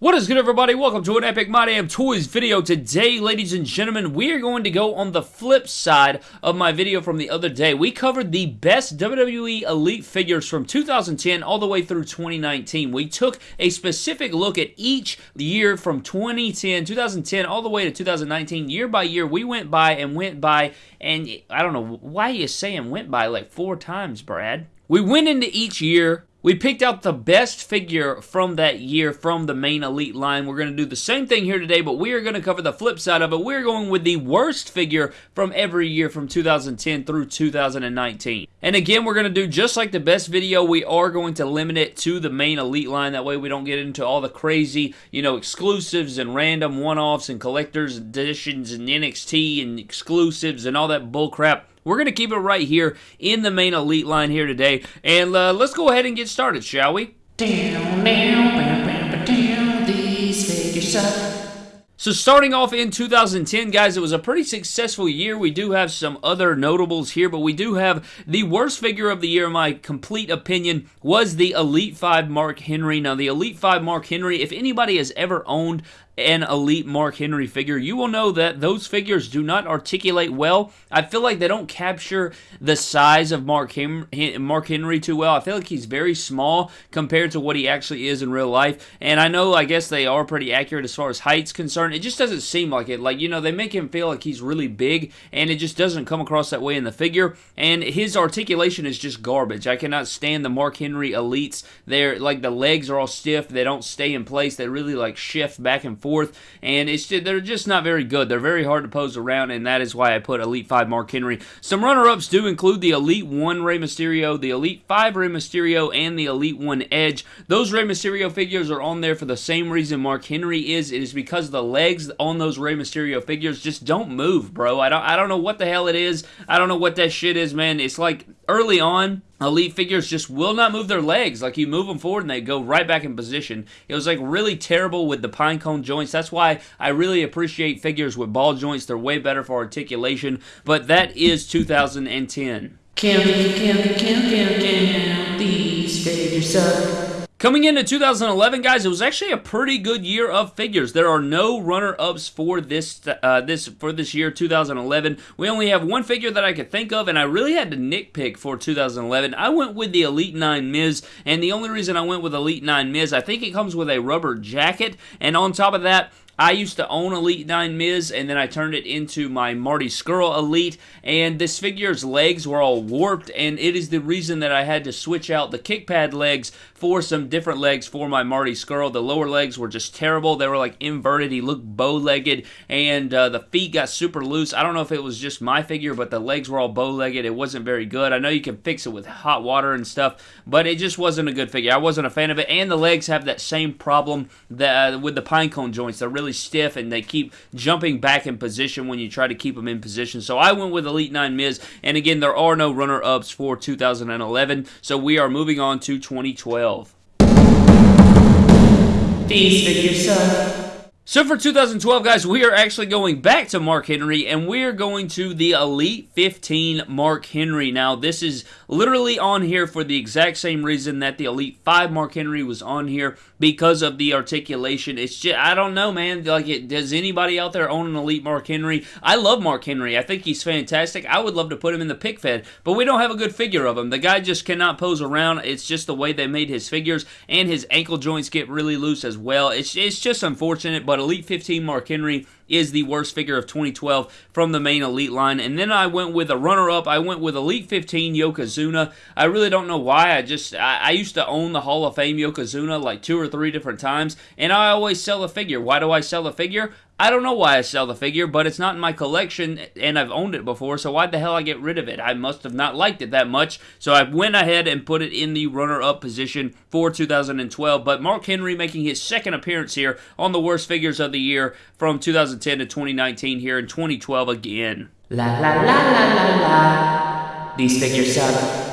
What is good everybody? Welcome to an Epic My Damn Toys video. Today, ladies and gentlemen, we are going to go on the flip side of my video from the other day. We covered the best WWE Elite figures from 2010 all the way through 2019. We took a specific look at each year from 2010, 2010, all the way to 2019. Year by year, we went by and went by, and I don't know, why you saying went by like four times, Brad? We went into each year we picked out the best figure from that year from the main Elite line. We're going to do the same thing here today, but we are going to cover the flip side of it. We're going with the worst figure from every year from 2010 through 2019. And again, we're going to do just like the best video. We are going to limit it to the main Elite line. That way we don't get into all the crazy, you know, exclusives and random one-offs and collector's editions and NXT and exclusives and all that bullcrap. We're going to keep it right here in the main Elite line here today. And uh, let's go ahead and get started, shall we? So starting off in 2010, guys, it was a pretty successful year. We do have some other notables here, but we do have the worst figure of the year, in my complete opinion, was the Elite 5 Mark Henry. Now, the Elite 5 Mark Henry, if anybody has ever owned an elite Mark Henry figure, you will know that those figures do not articulate well. I feel like they don't capture the size of Mark, Hem- Mark Henry too well. I feel like he's very small compared to what he actually is in real life. And I know, I guess they are pretty accurate as far as height's concerned. It just doesn't seem like it. Like, you know, they make him feel like he's really big, and it just doesn't come across that way in the figure. And his articulation is just garbage. I cannot stand the Mark Henry elites. They're like the legs are all stiff. They don't stay in place. They really like shift back and forth forth, and it's just, they're just not very good. They're very hard to pose around, and that is why I put Elite 5 Mark Henry. Some runner-ups do include the Elite 1 Rey Mysterio, the Elite 5 Rey Mysterio, and the Elite 1 Edge. Those Rey Mysterio figures are on there for the same reason Mark Henry is. It is because the legs on those Rey Mysterio figures just don't move, bro. I don't, I don't know what the hell it is. I don't know what that shit is, man. It's like early on, elite figures just will not move their legs. Like you move them forward and they go right back in position. It was like really terrible with the pine cone joints. That's why I really appreciate figures with ball joints. They're way better for articulation. But that is 2010. Count, count, count, count, count, these figures up. Coming into 2011, guys, it was actually a pretty good year of figures. There are no runner-ups for this uh, this for this year, 2011. We only have one figure that I could think of, and I really had to nitpick for 2011. I went with the Elite 9 Miz, and the only reason I went with Elite 9 Miz, I think it comes with a rubber jacket, and on top of that, I used to own Elite 9 Miz, and then I turned it into my Marty Scurll Elite, and this figure's legs were all warped, and it is the reason that I had to switch out the kick pad legs for some different legs for my Marty Scurll. The lower legs were just terrible. They were like inverted. He looked bow-legged, and uh, the feet got super loose. I don't know if it was just my figure, but the legs were all bow-legged. It wasn't very good. I know you can fix it with hot water and stuff, but it just wasn't a good figure. I wasn't a fan of it, and the legs have that same problem that uh, with the pinecone joints. They're really really stiff and they keep jumping back in position when you try to keep them in position. So I went with Elite 9 Miz. And again, there are no runner ups for 2011. So we are moving on to 2012. These figures suck. So for 2012, guys, we are actually going back to Mark Henry, and we are going to the Elite 15 Mark Henry. Now, this is literally on here for the exact same reason that the Elite 5 Mark Henry was on here, because of the articulation. It's just, I don't know, man. Like, it, does anybody out there own an Elite Mark Henry? I love Mark Henry. I think he's fantastic. I would love to put him in the pick fed, but we don't have a good figure of him. The guy just cannot pose around. It's just the way they made his figures, and his ankle joints get really loose as well. It's, it's just unfortunate, but Elite 15 Mark Henry is the worst figure of 2012 from the main Elite line. And then I went with a runner-up. I went with Elite 15 Yokozuna. I really don't know why. I just, I, I, used to own the Hall of Fame Yokozuna like two or three different times, and I always sell a figure. Why do I sell a figure? I don't know why I sell the figure, but it's not in my collection, and I've owned it before, so why the hell I get rid of it? I must have not liked it that much, so I went ahead and put it in the runner-up position for 2012, but Mark Henry making his second appearance here on the worst figures of the year from 2010 to 2019 here in 2012 again. La la la la la la. These figures suck.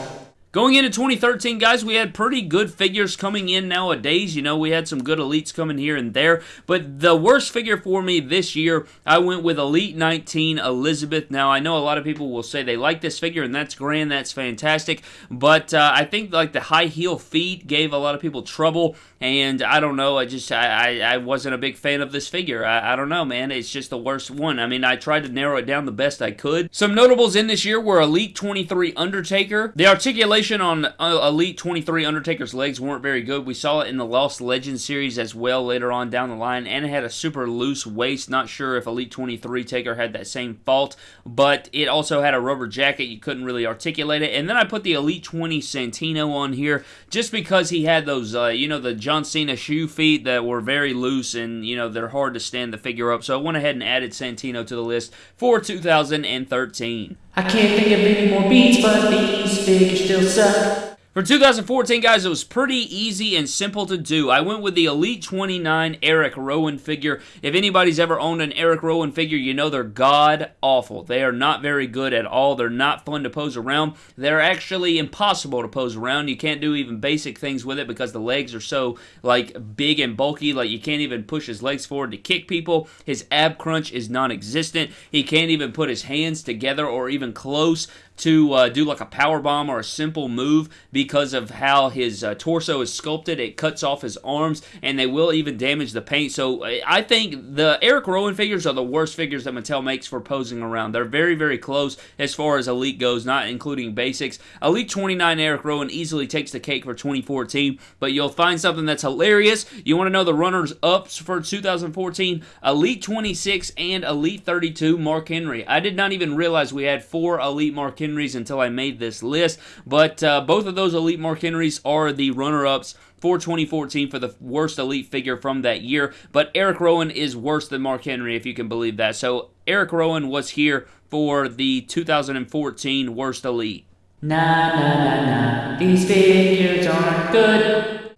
Going into 2013, guys, we had pretty good figures coming in nowadays. You know, we had some good elites coming here and there. But the worst figure for me this year, I went with Elite 19 Elizabeth. Now, I know a lot of people will say they like this figure, and that's grand, that's fantastic. But uh, I think like the high heel feet gave a lot of people trouble. And I don't know, I just I, I, I wasn't a big fan of this figure. I, I don't know, man. It's just the worst one. I mean, I tried to narrow it down the best I could. Some notables in this year were Elite 23 Undertaker. The articulation on uh, Elite 23 Undertaker's legs weren't very good. We saw it in the Lost Legends series as well later on down the line, and it had a super loose waist. Not sure if Elite 23 Taker had that same fault, but it also had a rubber jacket. You couldn't really articulate it. And then I put the Elite 20 Santino on here just because he had those, uh, you know, the John Cena shoe feet that were very loose and, you know, they're hard to stand the figure up. So I went ahead and added Santino to the list for 2013. I can't think of any more beats, but these figures still suck. For 2014, guys, it was pretty easy and simple to do. I went with the Elite 29 Eric Rowan figure. If anybody's ever owned an Eric Rowan figure, you know they're god awful. They are not very good at all. They're not fun to pose around. They're actually impossible to pose around. You can't do even basic things with it because the legs are so like big and bulky. Like you can't even push his legs forward to kick people. His ab crunch is non-existent. He can't even put his hands together or even close to uh, do like a power bomb or a simple move because of how his uh, torso is sculpted. It cuts off his arms, and they will even damage the paint. So I think the Eric Rowan figures are the worst figures that Mattel makes for posing around. They're very, very close as far as Elite goes, not including basics. Elite 29 Eric Rowan easily takes the cake for 2014, but you'll find something that's hilarious. You want to know the runners ups for 2014? Elite 26 and Elite 32 Mark Henry. I did not even realize we had four Elite Mark Henry Henrys until I made this list, but uh, both of those Elite Mark Henrys are the runner-ups for 2014 for the worst elite figure from that year. But Eric Rowan is worse than Mark Henry, if you can believe that. So Eric Rowan was here for the 2014 worst elite. Nah, nah, nah, nah. These figures aren't good.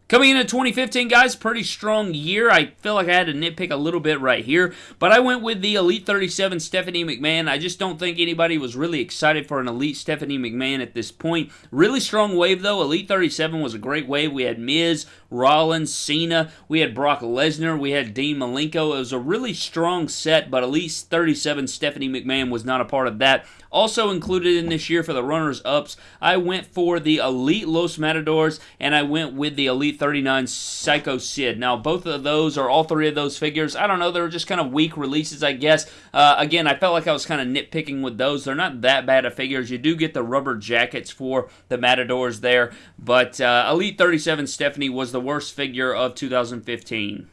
Coming into 2015, guys, pretty strong year. I feel like I had to nitpick a little bit right here, but I went with the Elite 37 Stephanie McMahon. I just don't think anybody was really excited for an Elite Stephanie McMahon at this point. Really strong wave, though. Elite 37 was a great wave. We had Miz, Rollins, Cena. We had Brock Lesnar. We had Dean Malenko. It was a really strong set, but Elite 37 Stephanie McMahon was not a part of that. Also included in this year for the runners-ups, I went for the Elite Los Matadors, and I went with the Elite 39 Psycho Sid. Now, both of those, or all three of those figures, I don't know, they were just kind of weak releases, I guess. Uh, again, I felt like I was kind of nitpicking with those. They're not that bad of figures. You do get the rubber jackets for the Matadors there, but uh, Elite 37 Stephanie was the worst figure of 2015.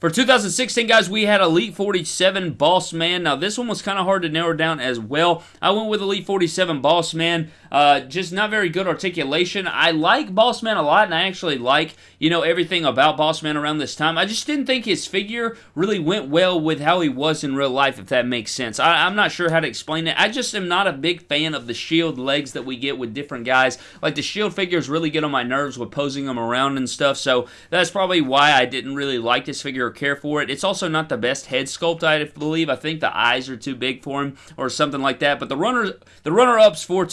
For 2016, guys, we had Elite 47 Boss Man. Now, this one was kind of hard to narrow down as well. I went with Elite 47 Boss Man. Uh, just not very good articulation. I like Bossman a lot, and I actually like, you know, everything about Bossman around this time. I just didn't think his figure really went well with how he was in real life, if that makes sense. I, I'm not sure how to explain it. I just am not a big fan of the shield legs that we get with different guys. Like, the shield figures really get on my nerves with posing them around and stuff, so that's probably why I didn't really like this figure or care for it. It's also not the best head sculpt, I believe. I think the eyes are too big for him or something like that. But the runner, the runner-ups for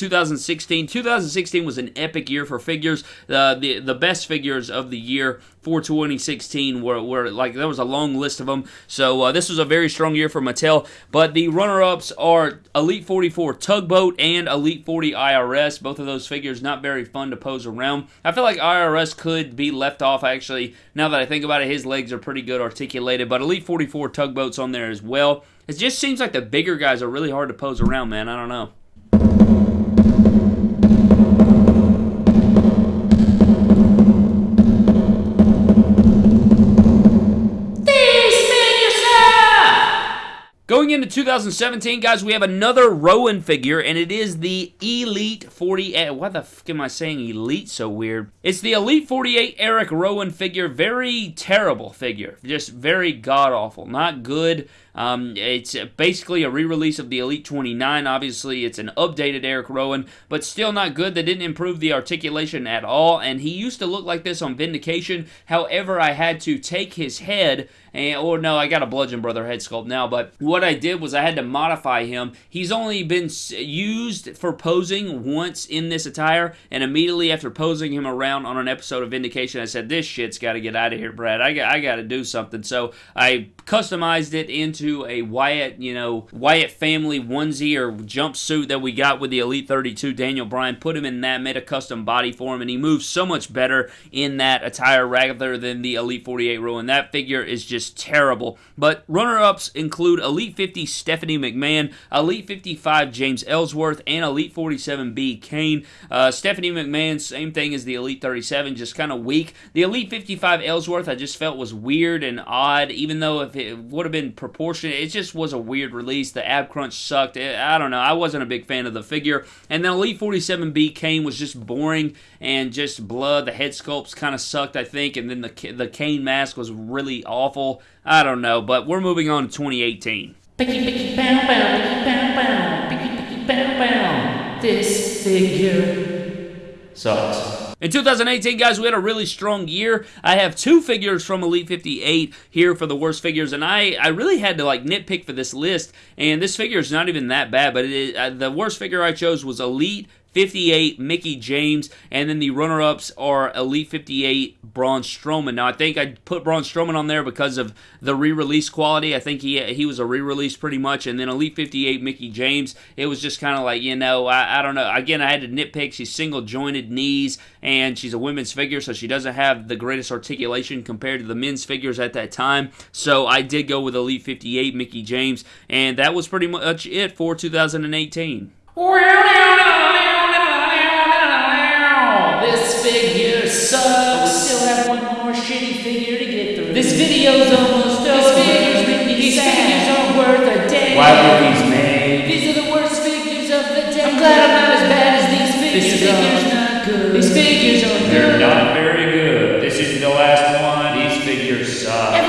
2016, 2016 was an epic year for figures. Uh, the the best figures of the year for 2016 were, were like there was a long list of them. So uh, this was a very strong year for Mattel. But the runner-ups are Elite 44 Tugboat and Elite 40 IRS. Both of those figures not very fun to pose around. I feel like IRS could be left off. Actually, now that I think about it, his legs are pretty good articulated. But Elite 44 Tugboat's on there as well. It just seems like the bigger guys are really hard to pose around, man. I don't know. Going into 2017, guys, we have another Rowan figure, and it is the Elite 48. Why the fuck am I saying Elite so weird? It's the Elite 48 Eric Rowan figure. Very terrible figure. Just very god-awful. Not good. Um, it's basically a re-release of the Elite 29. Obviously, it's an updated Eric Rowan, but still not good. They didn't improve the articulation at all, and he used to look like this on Vindication. However, I had to take his head, and, or no, I got a Bludgeon Brother head sculpt now, but what I did was I had to modify him. He's only been used for posing once in this attire, and immediately after posing him around on an episode of Vindication, I said, "This shit's got to get out of here, Brad. I got I got to do something." So I customized it into a Wyatt, you know, Wyatt family onesie or jumpsuit that we got with the Elite 32 Daniel Bryan. Put him in that, made a custom body for him, and he moves so much better in that attire rather than the Elite 48 rule. And that figure is just terrible. But runner-ups include Elite 50 Stephanie McMahon, Elite 55 James Ellsworth, and Elite 47B Kane. Uh, Stephanie McMahon, same thing as the Elite 37, just kind of weak. The Elite 55 Ellsworth, I just felt was weird and odd, even though if it would have been proportionate, it just was a weird release. The ab crunch sucked. I don't know. I wasn't a big fan of the figure. And then Elite 47B Kane was just boring and just blood. The head sculpts kind of sucked, I think, and then the the Kane mask was really awful. I don't know, but we're moving on to 2018. This figure sucks. In 2018, guys, we had a really strong year. I have two figures from Elite 58 here for the worst figures, and I, I really had to like nitpick for this list, and this figure is not even that bad, but it, uh, the worst figure I chose was Elite 58 Mickie James, and then the runner-ups are Elite 58 Braun Strowman. Now I think I put Braun Strowman on there because of the re-release quality. I think he he was a re-release pretty much, and then Elite 58 Mickie James. It was just kind of like you know I, I don't know. Again, I had to nitpick. She's single jointed knees, and she's a women's figure, so she doesn't have the greatest articulation compared to the men's figures at that time. So I did go with Elite 58 Mickie James, and that was pretty much it for 2018. This figure sucks. We still have one more shitty figure to get through. This video's almost over. These figures make me These sad. figures aren't worth a damn. Why were these made? These are the worst figures of the day. I'm glad I'm not as bad as these figures. This figure's not good. These figures aren't They're good. not very good. This is the last one. These figures suck. Every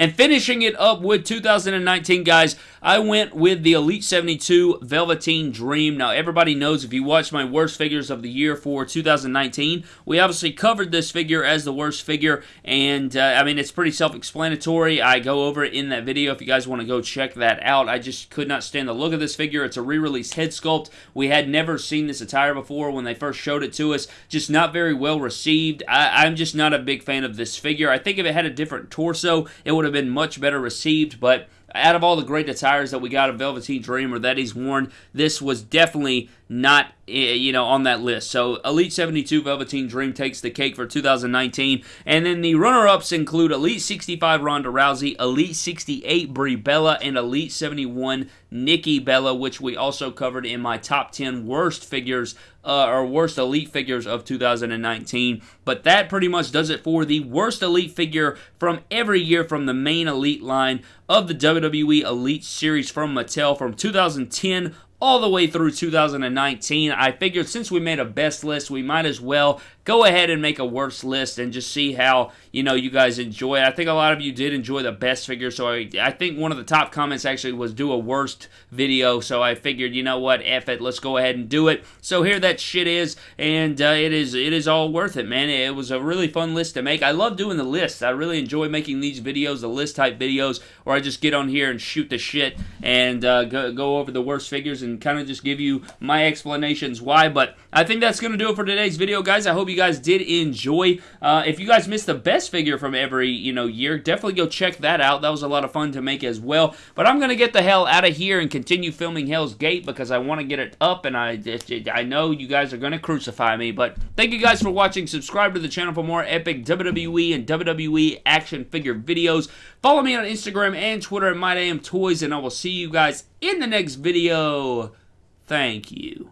And finishing it up with 2019, guys, I went with the Elite 72 Velveteen Dream. Now, everybody knows if you watch my worst figures of the year for 2019, we obviously covered this figure as the worst figure, and uh, I mean, it's pretty self explanatory. I go over it in that video if you guys want to go check that out. I just could not stand the look of this figure. It's a re released head sculpt. We had never seen this attire before when they first showed it to us. Just not very well received. I, I'm just not a big fan of this figure. I think if it had a different torso, it would have been much better received, but out of all the great attires that we got of Velveteen Dream or that he's worn, this was definitely not eh, you know on that list. So Elite 72 Velveteen Dream takes the cake for 2019, and then the runner-ups include Elite 65 Ronda Rousey, Elite 68 Brie Bella, and Elite 71 Nikki Bella, which we also covered in my top 10 worst figures uh, or worst elite figures of 2019. But that pretty much does it for the worst elite figure from every year from the main elite line of the WWE Elite Series from Mattel from 2010 all the way through 2019. I figured since we made a best list, we might as well go ahead and make a worst list and just see how you know you guys enjoy it. I think a lot of you did enjoy the best figure, so I, I think one of the top comments actually was do a worst video. So I figured, you know what, F it, let's go ahead and do it. So here that shit is, and uh, it is it is all worth it, man. It was a really fun list to make. I love doing the lists. I really enjoy making these videos, the list type videos, where I just get on here and shoot the shit and uh, go, go over the worst figures and kind of just give you my explanations why. But I think that's going to do it for today's video, guys. I hope you guys did enjoy. Uh, if you guys missed the best figure from every you know year, definitely go check that out. That was a lot of fun to make as well. But I'm going to get the hell out of here and continue filming Hell's Gate because I want to get it up, and I I know you guys are going to crucify me. But thank you guys for watching. Subscribe to the channel for more epic WWE and WWE action figure videos. Follow me on Instagram and Twitter at MyDamnToys, and I will see you guys in the next video. Thank you.